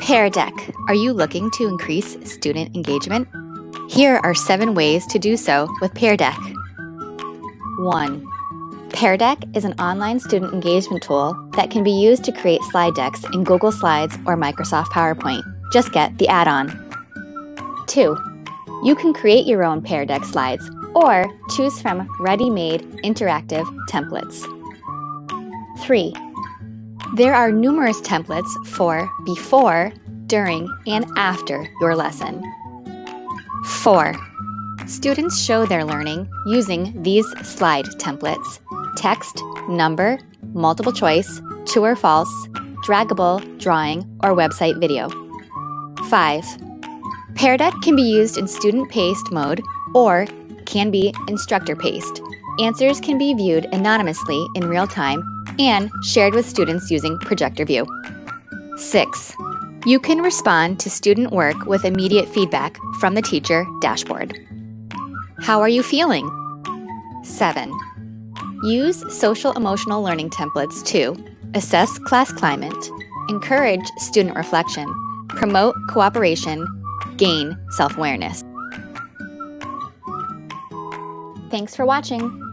Pear Deck. Are you looking to increase student engagement? Here are seven ways to do so with Pear Deck. 1. Pear Deck is an online student engagement tool that can be used to create slide decks in Google Slides or Microsoft PowerPoint. Just get the add-on. 2. You can create your own Pear Deck slides or choose from ready-made interactive templates. 3. There are numerous templates for before, during, and after your lesson. 4. Students show their learning using these slide templates text, number, multiple choice, true or false, draggable, drawing, or website video. 5. Pear Deck can be used in student-paced mode or can be instructor-paced. Answers can be viewed anonymously in real time and shared with students using Projector View. 6. You can respond to student work with immediate feedback from the teacher dashboard. How are you feeling? 7. Use social emotional learning templates to assess class climate, encourage student reflection, promote cooperation, gain self-awareness. Thanks for watching.